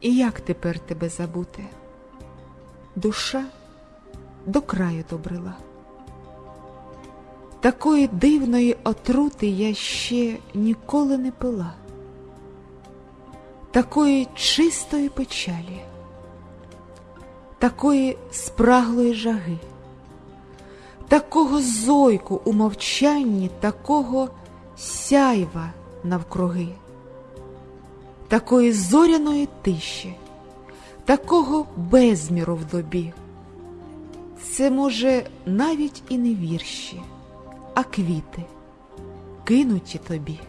І як тепер тебе забути? Душа до краю добрила. Такої дивної отрути я ще ніколи не пила, такої чистої печалі, такої спраглої жаги, такого зойку у мовчанні, такого сяйва навкруги, такої зоряної тиші, такого безміру в добі. Це, може, навіть і не вірші, а квіти, кинуті тобі.